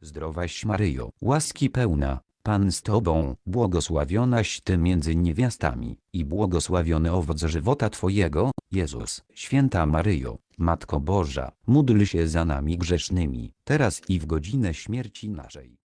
Zdrowaś Maryjo, łaski pełna, Pan z Tobą, błogosławionaś Ty między niewiastami, i błogosławiony owoc żywota Twojego, Jezus. Święta Maryjo, Matko Boża, módl się za nami grzesznymi, teraz i w godzinę śmierci naszej.